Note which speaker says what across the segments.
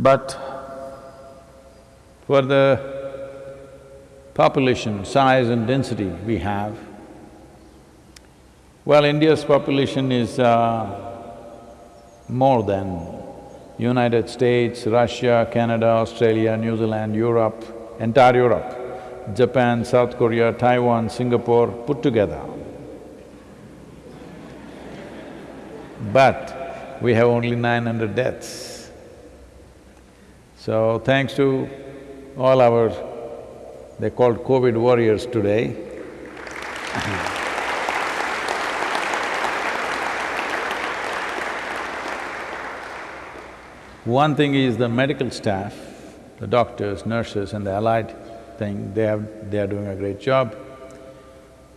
Speaker 1: But for the population, size and density we have, well, India's population is uh, more than United States, Russia, Canada, Australia, New Zealand, Europe, entire Europe, Japan, South Korea, Taiwan, Singapore put together. But we have only nine hundred deaths. So thanks to all our, they're called COVID warriors today One thing is the medical staff, the doctors, nurses and the allied thing, they have… they are doing a great job.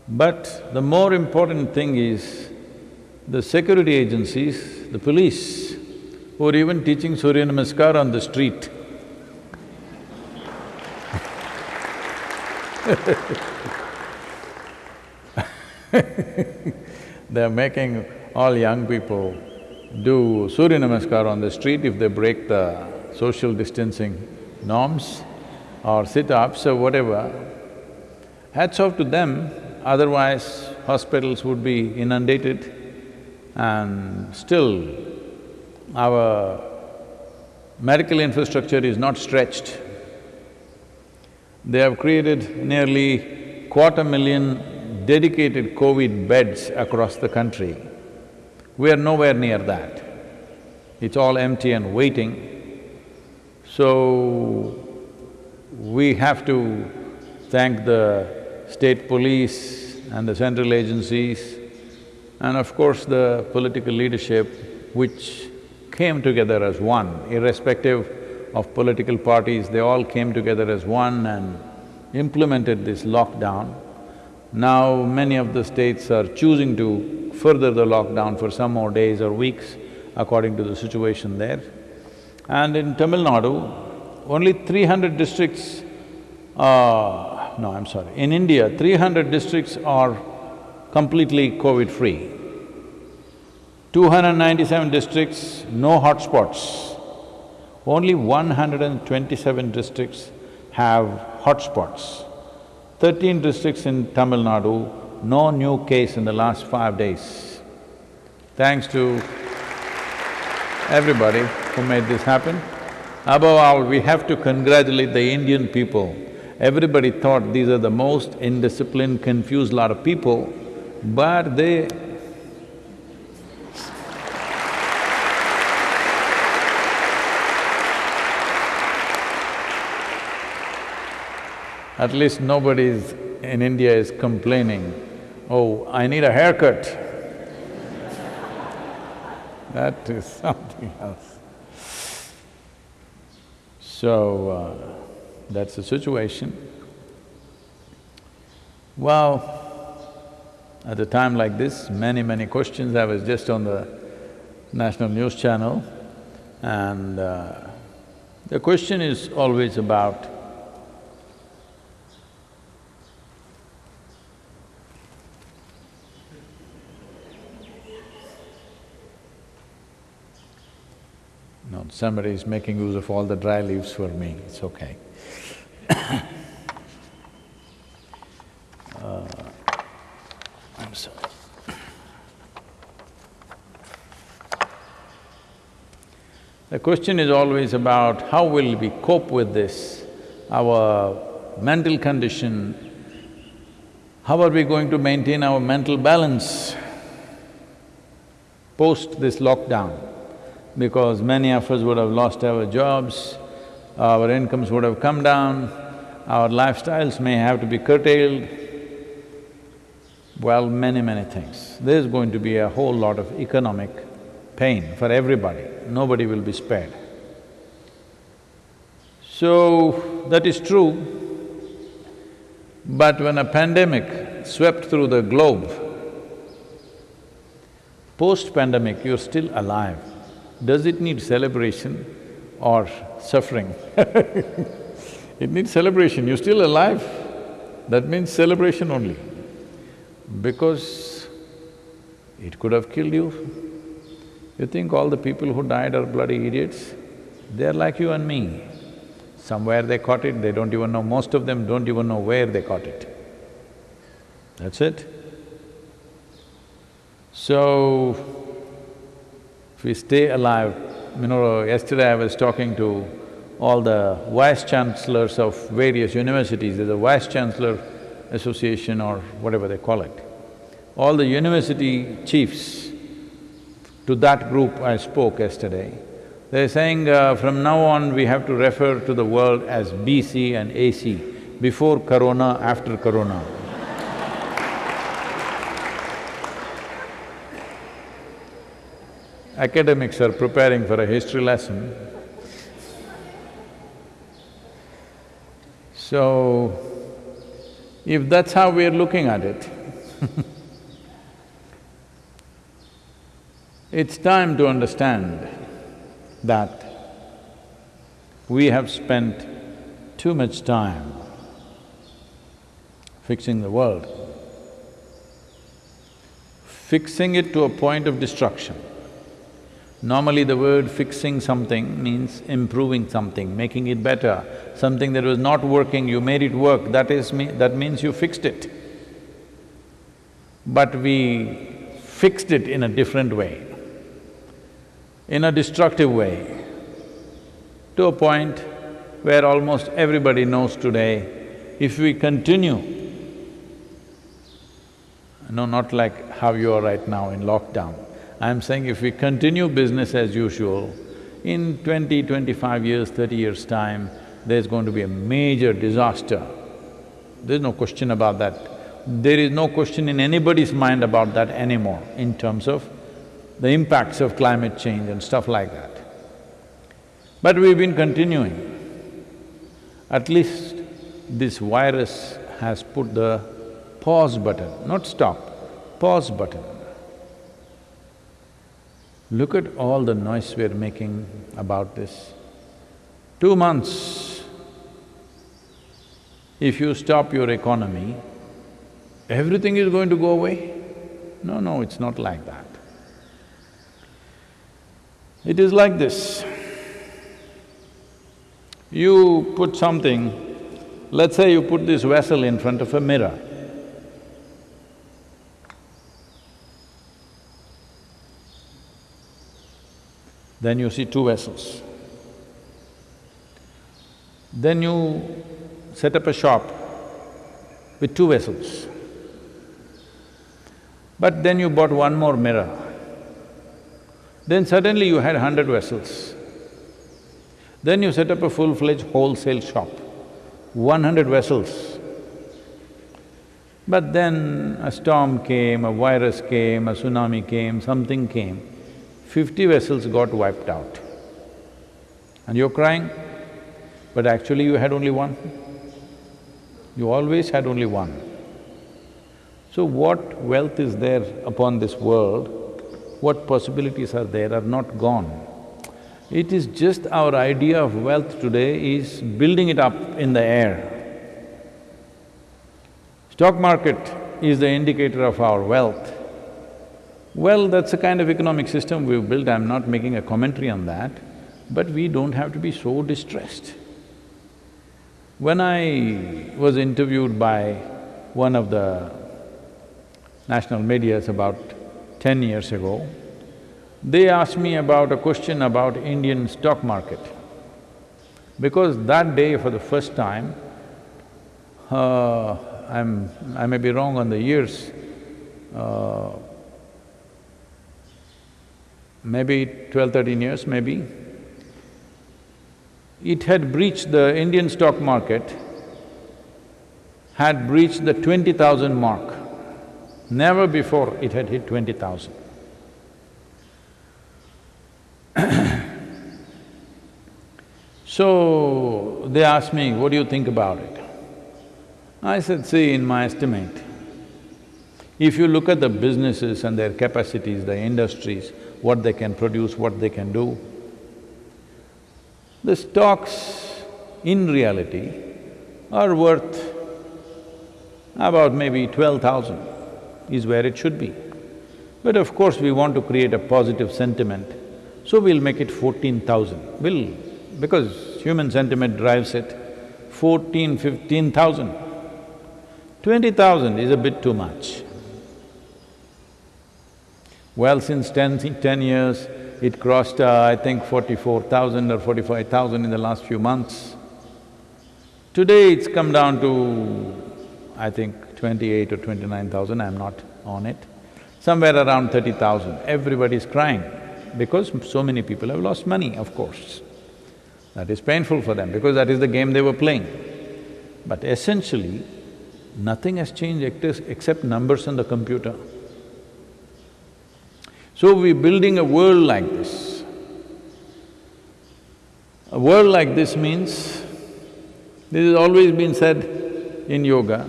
Speaker 1: But the more important thing is the security agencies, the police, who are even teaching Surya Namaskar on the street. They're making all young people do Surya Namaskar on the street if they break the social distancing norms or sit-ups or whatever. Hats off to them, otherwise hospitals would be inundated and still our medical infrastructure is not stretched. They have created nearly quarter million dedicated COVID beds across the country. We are nowhere near that. It's all empty and waiting. So, we have to thank the state police and the central agencies and of course the political leadership which came together as one, irrespective of political parties, they all came together as one and implemented this lockdown. Now many of the states are choosing to further the lockdown for some more days or weeks according to the situation there. And in Tamil Nadu, only three hundred districts, uh, no, I'm sorry, in India, three hundred districts are completely COVID-free. Two hundred ninety-seven districts, no hotspots. Only one hundred and twenty-seven districts have hotspots. Thirteen districts in Tamil Nadu no new case in the last five days. Thanks to everybody who made this happen. Above all, we have to congratulate the Indian people. Everybody thought these are the most indisciplined, confused lot of people, but they at least nobody in India is complaining oh, I need a haircut. that is something else. So, uh, that's the situation. Well, at a time like this, many, many questions. I was just on the national news channel and uh, the question is always about Somebody is making use of all the dry leaves for me, it's okay. uh, I'm sorry. The question is always about how will we cope with this, our mental condition, how are we going to maintain our mental balance post this lockdown? Because many of us would have lost our jobs, our incomes would have come down, our lifestyles may have to be curtailed, well, many, many things. There's going to be a whole lot of economic pain for everybody, nobody will be spared. So, that is true, but when a pandemic swept through the globe, post-pandemic, you're still alive. Does it need celebration or suffering? it needs celebration, you're still alive, that means celebration only. Because it could have killed you. You think all the people who died are bloody idiots? They're like you and me. Somewhere they caught it, they don't even know, most of them don't even know where they caught it. That's it. So, if we stay alive, you know, yesterday I was talking to all the vice chancellors of various universities, there's a vice chancellor association or whatever they call it. All the university chiefs, to that group I spoke yesterday, they're saying uh, from now on we have to refer to the world as BC and AC, before corona, after corona. Academics are preparing for a history lesson. So, if that's how we're looking at it it's time to understand that we have spent too much time fixing the world, fixing it to a point of destruction. Normally the word fixing something means improving something, making it better. Something that was not working, you made it work, that is me… that means you fixed it. But we fixed it in a different way in a destructive way, to a point where almost everybody knows today, if we continue, no, not like how you are right now in lockdown, I'm saying if we continue business as usual, in twenty, twenty-five years, thirty years' time, there's going to be a major disaster. There's no question about that. There is no question in anybody's mind about that anymore in terms of the impacts of climate change and stuff like that. But we've been continuing. At least this virus has put the pause button, not stop, pause button. Look at all the noise we're making about this. Two months, if you stop your economy, everything is going to go away? No, no, it's not like that. It is like this. You put something, let's say you put this vessel in front of a mirror. Then you see two vessels. Then you set up a shop with two vessels. But then you bought one more mirror. Then suddenly you had hundred vessels. Then you set up a full-fledged wholesale shop, one hundred vessels. But then a storm came, a virus came, a tsunami came, something came, fifty vessels got wiped out. And you're crying, but actually you had only one. You always had only one. So what wealth is there upon this world what possibilities are there are not gone. It is just our idea of wealth today is building it up in the air. Stock market is the indicator of our wealth. Well, that's the kind of economic system we've built, I'm not making a commentary on that, but we don't have to be so distressed. When I was interviewed by one of the national medias about ten years ago, they asked me about a question about Indian stock market. Because that day for the first time, uh, I'm… I may be wrong on the years, uh, maybe twelve, thirteen years maybe, it had breached the Indian stock market, had breached the twenty thousand mark. Never before it had hit twenty thousand. so, they asked me, what do you think about it? I said, see, in my estimate, if you look at the businesses and their capacities, the industries, what they can produce, what they can do, the stocks in reality are worth about maybe twelve thousand is where it should be. But of course, we want to create a positive sentiment, so we'll make it fourteen thousand. We'll because human sentiment drives it, fourteen, fifteen thousand. Twenty thousand is a bit too much. Well, since 10, 10 years, it crossed, uh, I think, forty-four thousand or forty-five thousand in the last few months. Today it's come down to, I think, twenty-eight or twenty-nine thousand, I'm not on it. Somewhere around thirty thousand, everybody's crying because so many people have lost money, of course. That is painful for them because that is the game they were playing. But essentially, nothing has changed except numbers on the computer. So we're building a world like this. A world like this means, this has always been said in yoga,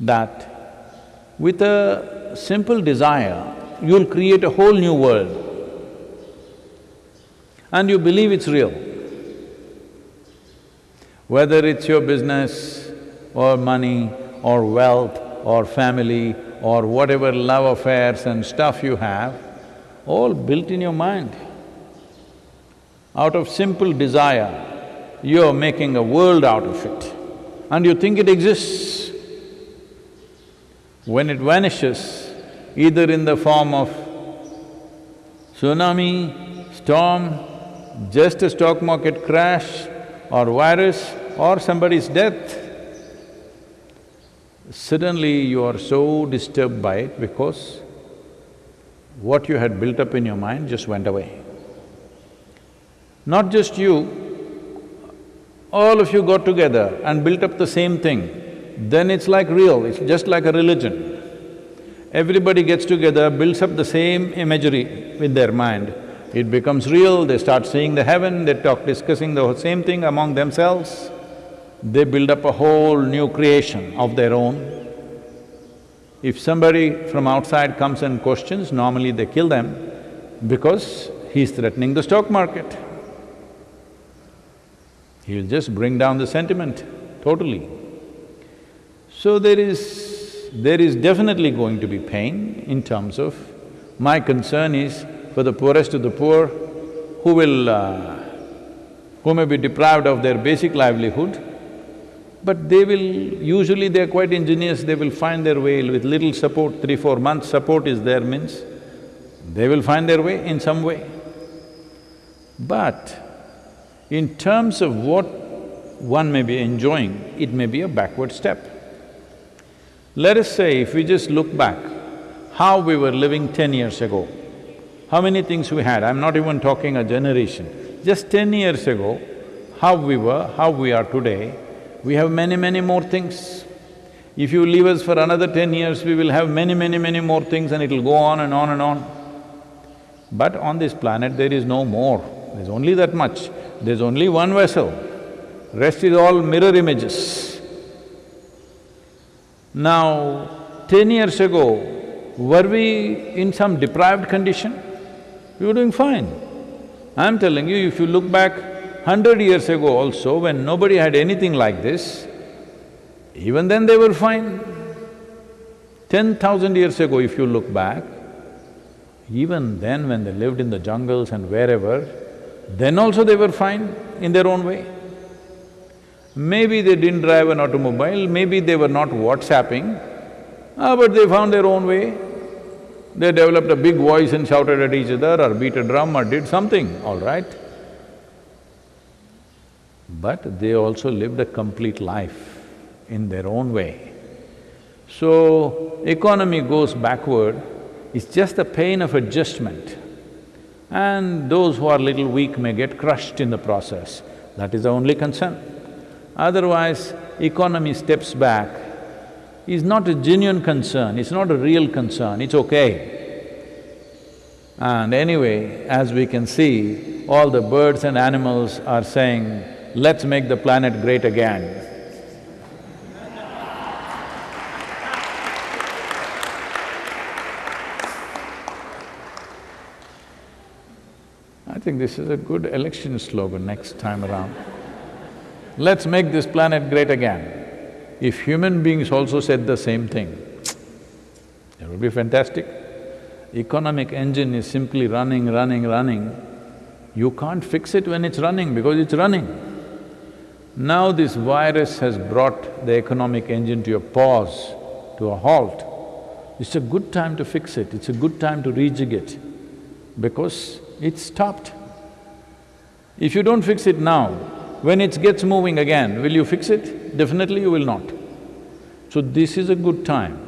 Speaker 1: that with a simple desire, you'll create a whole new world and you believe it's real. Whether it's your business or money or wealth or family or whatever love affairs and stuff you have, all built in your mind. Out of simple desire, you're making a world out of it and you think it exists. When it vanishes, either in the form of tsunami, storm, just a stock market crash or virus or somebody's death, suddenly you are so disturbed by it because what you had built up in your mind just went away. Not just you, all of you got together and built up the same thing, then it's like real, it's just like a religion. Everybody gets together, builds up the same imagery with their mind, it becomes real, they start seeing the heaven, they talk discussing the same thing among themselves, they build up a whole new creation of their own. If somebody from outside comes and questions, normally they kill them because he's threatening the stock market. He'll just bring down the sentiment totally. So there is… there is definitely going to be pain in terms of… my concern is for the poorest of the poor who will… Uh, who may be deprived of their basic livelihood, but they will… usually they're quite ingenious, they will find their way with little support, three, four months support is there means, they will find their way in some way. But in terms of what one may be enjoying, it may be a backward step. Let us say if we just look back, how we were living ten years ago, how many things we had, I'm not even talking a generation. Just ten years ago, how we were, how we are today, we have many, many more things. If you leave us for another ten years, we will have many, many, many more things and it'll go on and on and on. But on this planet, there is no more, there's only that much. There's only one vessel, rest is all mirror images. Now, ten years ago, were we in some deprived condition? we were doing fine. I'm telling you, if you look back hundred years ago also, when nobody had anything like this, even then they were fine. Ten thousand years ago, if you look back, even then when they lived in the jungles and wherever, then also they were fine in their own way. Maybe they didn't drive an automobile, maybe they were not WhatsApping, ah, but they found their own way. They developed a big voice and shouted at each other or beat a drum or did something, all right. But they also lived a complete life in their own way. So, economy goes backward, it's just a pain of adjustment. And those who are little weak may get crushed in the process, that is the only concern. Otherwise, economy steps back is not a genuine concern, it's not a real concern, it's okay. And anyway, as we can see, all the birds and animals are saying, let's make the planet great again. I think this is a good election slogan next time around. Let's make this planet great again. If human beings also said the same thing, it would be fantastic. Economic engine is simply running, running, running. You can't fix it when it's running because it's running. Now this virus has brought the economic engine to a pause, to a halt. It's a good time to fix it, it's a good time to rejig it because it's stopped. If you don't fix it now, when it gets moving again, will you fix it? Definitely you will not. So this is a good time.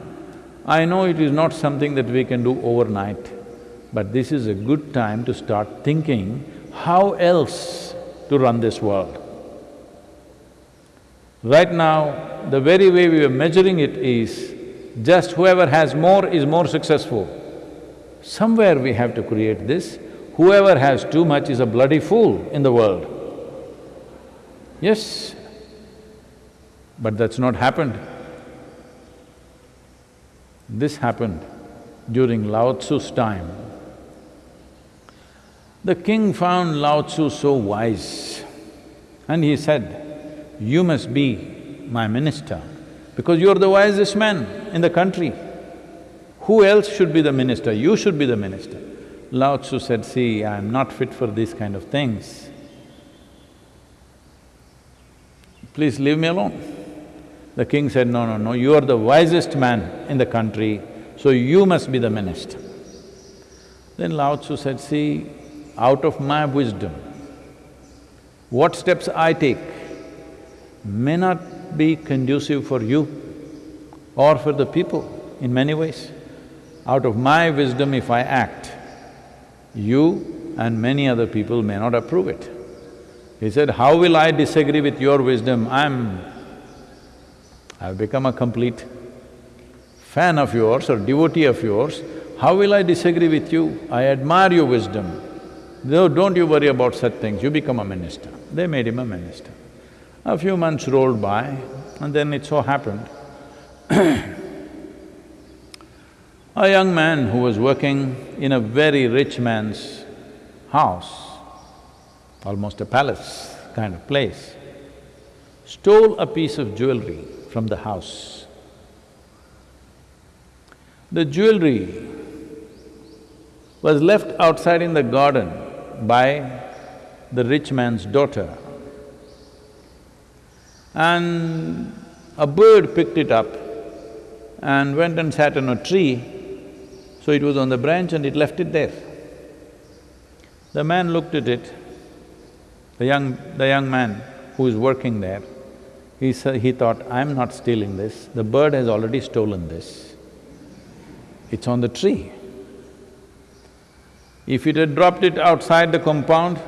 Speaker 1: I know it is not something that we can do overnight, but this is a good time to start thinking how else to run this world. Right now, the very way we are measuring it is just whoever has more is more successful. Somewhere we have to create this, whoever has too much is a bloody fool in the world. Yes, but that's not happened. This happened during Lao Tzu's time. The king found Lao Tzu so wise and he said, you must be my minister because you're the wisest man in the country. Who else should be the minister? You should be the minister. Lao Tzu said, see, I'm not fit for these kind of things. Please leave me alone. The king said, no, no, no, you are the wisest man in the country, so you must be the minister. Then Lao Tzu said, see, out of my wisdom, what steps I take may not be conducive for you or for the people in many ways. Out of my wisdom, if I act, you and many other people may not approve it. He said, how will I disagree with your wisdom? I'm I've become a complete fan of yours or devotee of yours, how will I disagree with you? I admire your wisdom. No, don't you worry about such things, you become a minister. They made him a minister. A few months rolled by and then it so happened a young man who was working in a very rich man's house, almost a palace kind of place, stole a piece of jewelry from the house. The jewelry was left outside in the garden by the rich man's daughter. And a bird picked it up and went and sat on a tree, so it was on the branch and it left it there. The man looked at it, the young… the young man who is working there, he said… he thought, I'm not stealing this, the bird has already stolen this. It's on the tree. If it had dropped it outside the compound,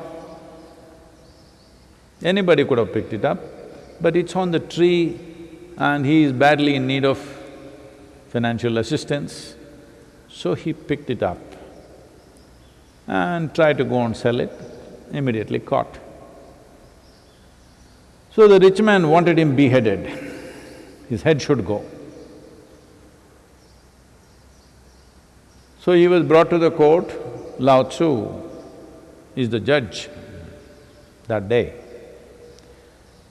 Speaker 1: anybody could have picked it up, but it's on the tree and he is badly in need of financial assistance, so he picked it up and tried to go and sell it, immediately caught. So the rich man wanted him beheaded, his head should go. So he was brought to the court, Lao Tzu is the judge that day.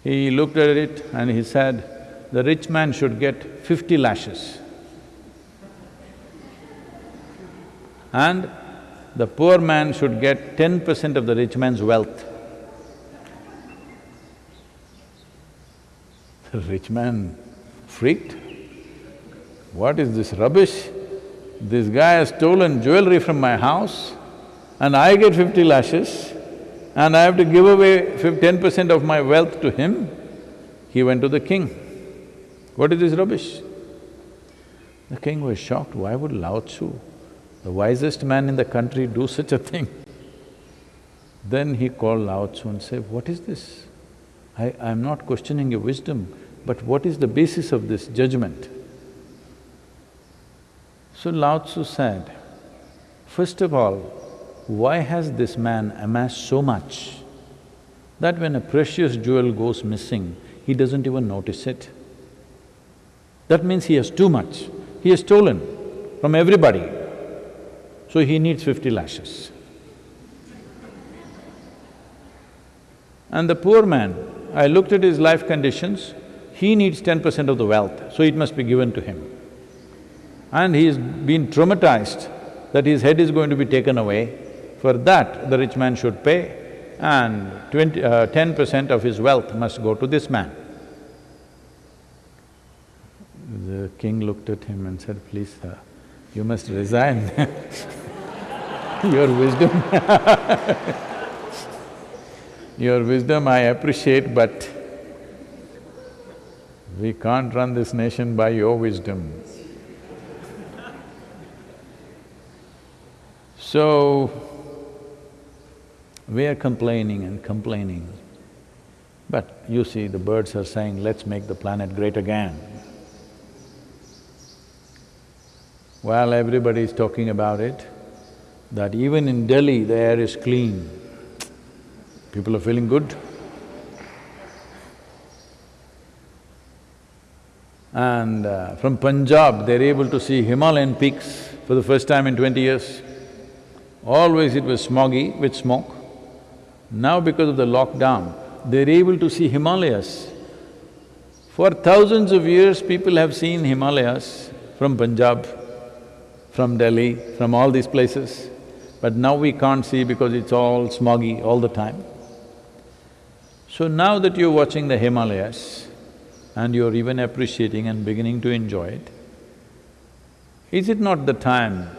Speaker 1: He looked at it and he said, the rich man should get fifty lashes. And the poor man should get ten percent of the rich man's wealth. The rich man freaked. What is this rubbish? This guy has stolen jewelry from my house and I get fifty lashes and I have to give away ten percent of my wealth to him. He went to the king. What is this rubbish? The king was shocked, why would Lao Tzu, the wisest man in the country, do such a thing? Then he called Lao Tzu and said, what is this? I… I'm not questioning your wisdom, but what is the basis of this judgment? So Lao Tzu said, first of all, why has this man amassed so much that when a precious jewel goes missing, he doesn't even notice it? That means he has too much. He has stolen from everybody, so he needs fifty lashes. And the poor man, I looked at his life conditions, he needs ten percent of the wealth, so it must be given to him. And he's been traumatized that his head is going to be taken away. For that, the rich man should pay and twenty… Uh, ten percent of his wealth must go to this man. The king looked at him and said, please sir, you must resign your wisdom Your wisdom I appreciate, but we can't run this nation by your wisdom. So, we are complaining and complaining, but you see, the birds are saying, let's make the planet great again. While everybody is talking about it, that even in Delhi the air is clean, people are feeling good. And uh, from Punjab, they're able to see Himalayan peaks for the first time in twenty years. Always it was smoggy with smoke. Now because of the lockdown, they're able to see Himalayas. For thousands of years, people have seen Himalayas from Punjab, from Delhi, from all these places. But now we can't see because it's all smoggy all the time. So now that you're watching the Himalayas and you're even appreciating and beginning to enjoy it, is it not the time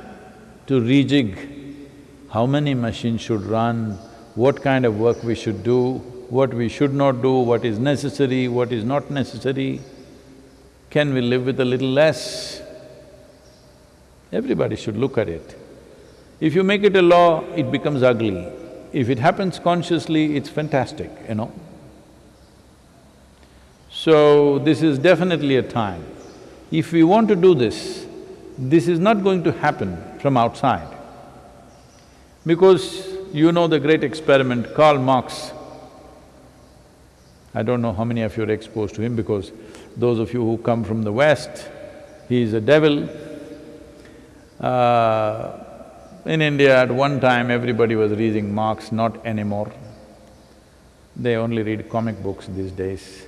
Speaker 1: to rejig how many machines should run, what kind of work we should do, what we should not do, what is necessary, what is not necessary? Can we live with a little less? Everybody should look at it. If you make it a law, it becomes ugly. If it happens consciously, it's fantastic, you know. So, this is definitely a time. If we want to do this, this is not going to happen from outside. Because you know the great experiment, Karl Marx. I don't know how many of you are exposed to him because those of you who come from the West, he is a devil. Uh, in India, at one time, everybody was reading Marx, not anymore. They only read comic books these days.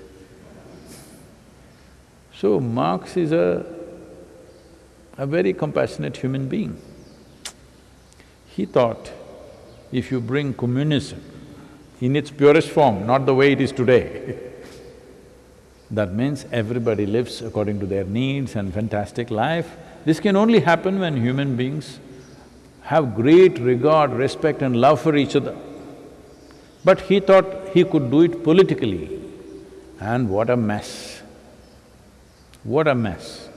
Speaker 1: So Marx is a, a very compassionate human being. He thought, if you bring communism in its purest form, not the way it is today, that means everybody lives according to their needs and fantastic life. This can only happen when human beings have great regard, respect and love for each other. But he thought he could do it politically, and what a mess. What a mess.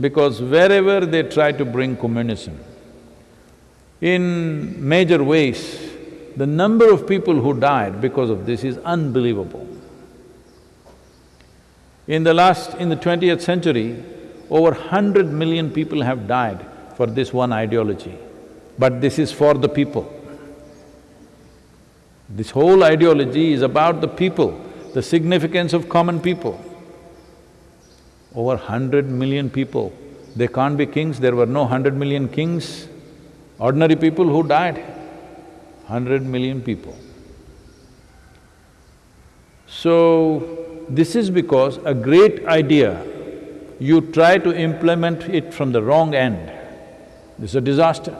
Speaker 1: Because wherever they try to bring communism, in major ways, the number of people who died because of this is unbelievable. In the last… in the twentieth century, over hundred million people have died for this one ideology but this is for the people. This whole ideology is about the people, the significance of common people. Over hundred million people, they can't be kings, there were no hundred million kings, ordinary people who died, hundred million people. So, this is because a great idea, you try to implement it from the wrong end, this is a disaster.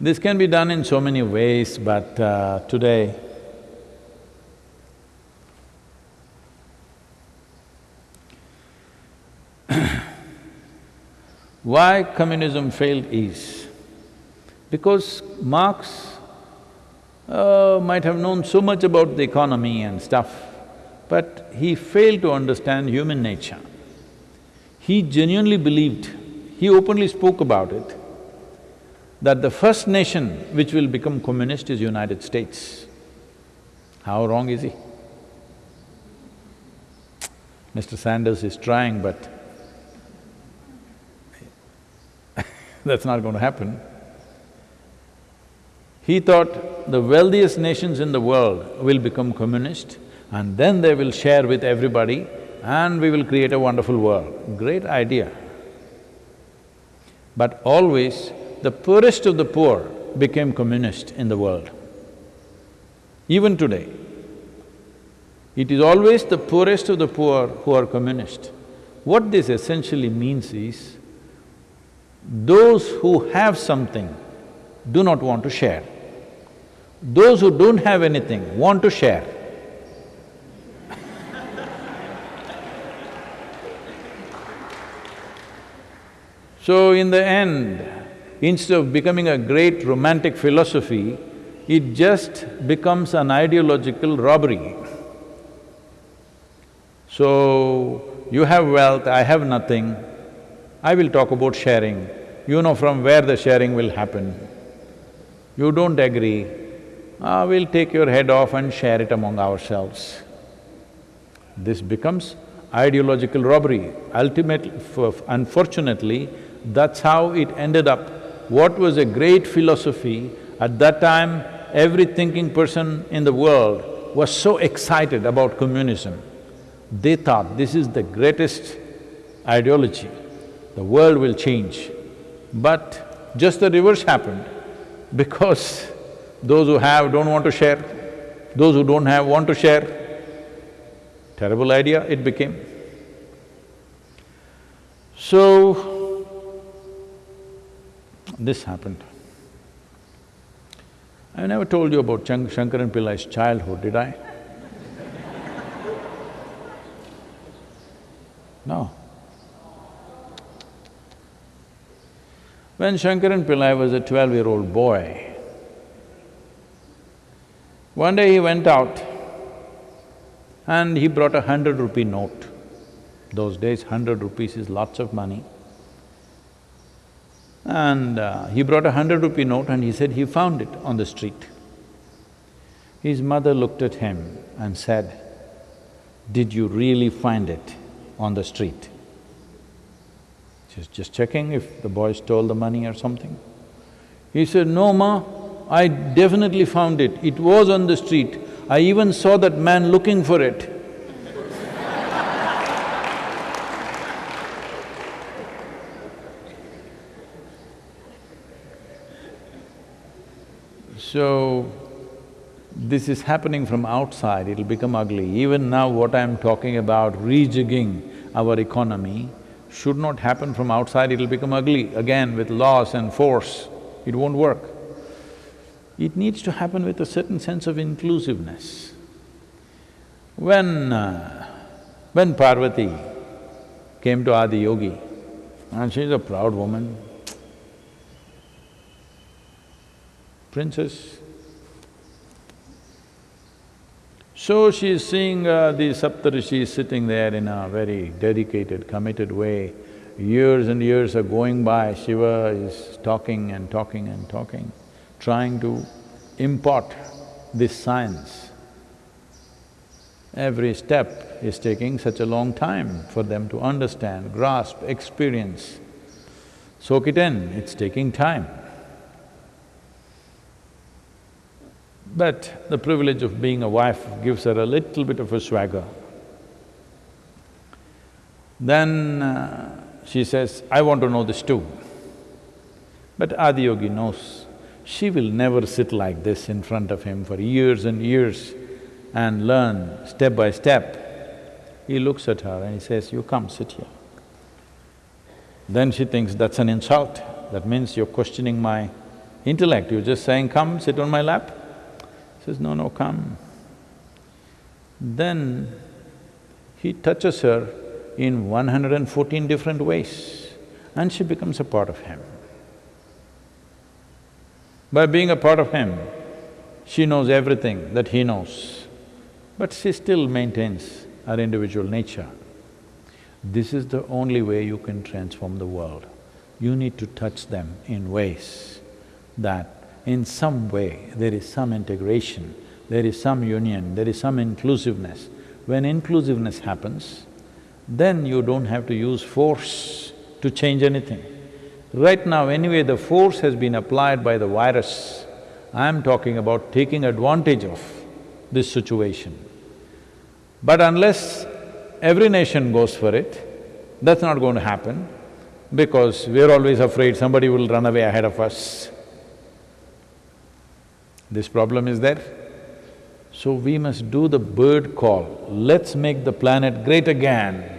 Speaker 1: This can be done in so many ways, but uh, today, why communism failed is because Marx uh, might have known so much about the economy and stuff, but he failed to understand human nature. He genuinely believed, he openly spoke about it, that the first nation which will become communist is United States. How wrong is he? Mr. Sanders is trying, but that's not going to happen. He thought the wealthiest nations in the world will become communist and then they will share with everybody and we will create a wonderful world. Great idea. But always the poorest of the poor became communist in the world. Even today, it is always the poorest of the poor who are communist. What this essentially means is, those who have something do not want to share. Those who don't have anything want to share. so in the end, instead of becoming a great romantic philosophy, it just becomes an ideological robbery. So, you have wealth, I have nothing, I will talk about sharing. You know from where the sharing will happen. You don't agree, ah, we'll take your head off and share it among ourselves. This becomes ideological robbery. Ultimately, unfortunately, that's how it ended up. What was a great philosophy, at that time, every thinking person in the world was so excited about communism. They thought this is the greatest ideology, the world will change. But just the reverse happened because those who have don't want to share, those who don't have want to share. Terrible idea it became. So, this happened. I never told you about Chang Shankaran Pillai's childhood, did I? No. When Shankaran Pillai was a twelve-year-old boy, one day he went out and he brought a hundred rupee note. Those days, hundred rupees is lots of money. And uh, he brought a hundred rupee note and he said he found it on the street. His mother looked at him and said, did you really find it on the street? She's just checking if the boy stole the money or something. He said, no ma, I definitely found it, it was on the street. I even saw that man looking for it. So, this is happening from outside, it'll become ugly. Even now what I'm talking about, rejigging our economy, should not happen from outside, it'll become ugly again with laws and force, it won't work. It needs to happen with a certain sense of inclusiveness. When… Uh, when Parvati came to Adi Yogi, and she's a proud woman, princess. So she's seeing uh, the Saptarishis sitting there in a very dedicated, committed way. Years and years are going by, Shiva is talking and talking and talking, trying to impart this science. Every step is taking such a long time for them to understand, grasp, experience. Soak it in, it's taking time. But the privilege of being a wife gives her a little bit of a swagger. Then uh, she says, I want to know this too. But Adiyogi knows she will never sit like this in front of him for years and years and learn step by step. He looks at her and he says, you come, sit here. Then she thinks that's an insult, that means you're questioning my intellect, you're just saying, come, sit on my lap. Says, no, no, come. Then he touches her in 114 different ways and she becomes a part of him. By being a part of him, she knows everything that he knows, but she still maintains her individual nature. This is the only way you can transform the world. You need to touch them in ways that in some way there is some integration, there is some union, there is some inclusiveness. When inclusiveness happens, then you don't have to use force to change anything. Right now, anyway, the force has been applied by the virus. I'm talking about taking advantage of this situation. But unless every nation goes for it, that's not going to happen because we're always afraid somebody will run away ahead of us. This problem is there. So we must do the bird call, let's make the planet great again.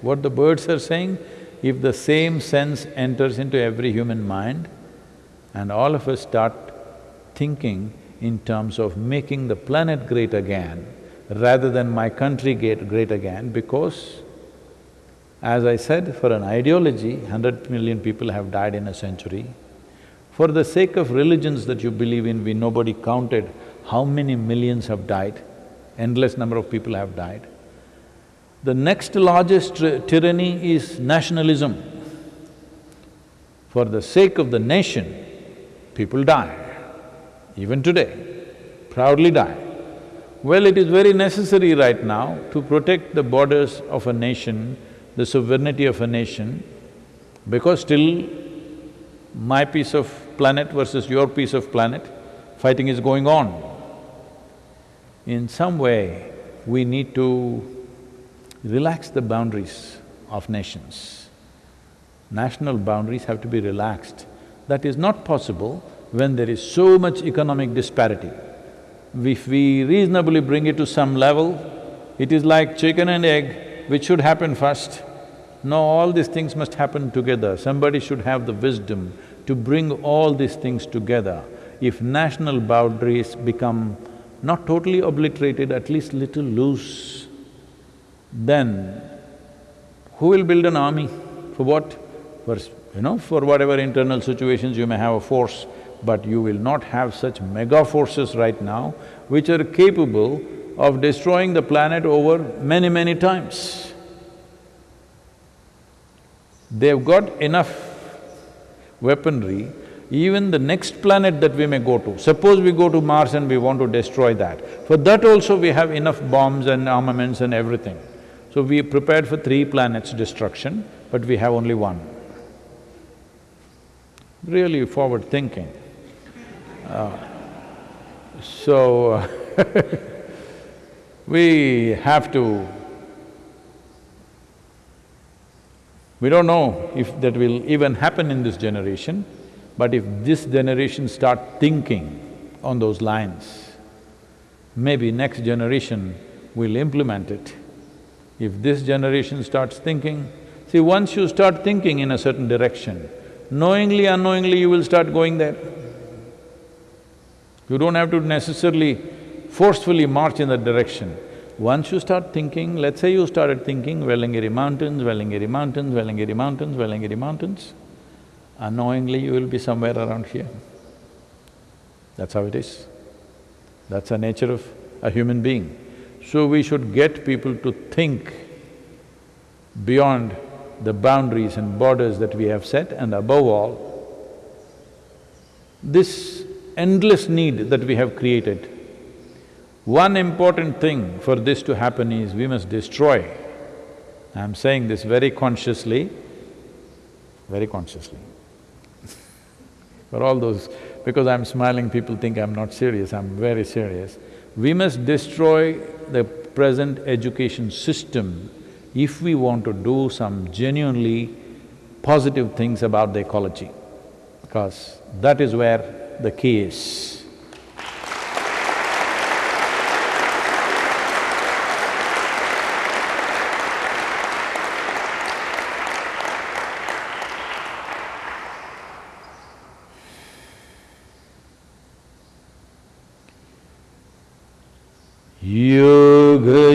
Speaker 1: What the birds are saying, if the same sense enters into every human mind and all of us start thinking in terms of making the planet great again rather than my country get great again because as I said, for an ideology, hundred million people have died in a century. For the sake of religions that you believe in, we… nobody counted how many millions have died, endless number of people have died. The next largest tyranny is nationalism. For the sake of the nation, people die, even today, proudly die. Well, it is very necessary right now to protect the borders of a nation, the sovereignty of a nation, because still my piece of planet versus your piece of planet, fighting is going on. In some way, we need to relax the boundaries of nations. National boundaries have to be relaxed. That is not possible when there is so much economic disparity. If we reasonably bring it to some level, it is like chicken and egg, which should happen first. No, all these things must happen together. Somebody should have the wisdom to bring all these things together. If national boundaries become not totally obliterated, at least little loose, then who will build an army? For what? For, you know, for whatever internal situations you may have a force, but you will not have such mega forces right now which are capable of destroying the planet over many, many times. They've got enough weaponry, even the next planet that we may go to, suppose we go to Mars and we want to destroy that, for that also we have enough bombs and armaments and everything. So we prepared for three planets' destruction, but we have only one. Really forward thinking. Uh, so, we have to… We don't know if that will even happen in this generation, but if this generation start thinking on those lines, maybe next generation will implement it. If this generation starts thinking, see once you start thinking in a certain direction, knowingly, unknowingly you will start going there. You don't have to necessarily forcefully march in that direction. Once you start thinking, let's say you started thinking Vellangiri mountains, Vellangiri mountains, Vellangiri mountains, Vellangiri mountains, unknowingly you will be somewhere around here. That's how it is. That's the nature of a human being. So we should get people to think beyond the boundaries and borders that we have set and above all, this endless need that we have created. One important thing for this to happen is we must destroy. I'm saying this very consciously, very consciously. for all those… because I'm smiling, people think I'm not serious, I'm very serious. We must destroy the present education system if we want to do some genuinely positive things about the ecology, because that is where the key is.
Speaker 2: Shiva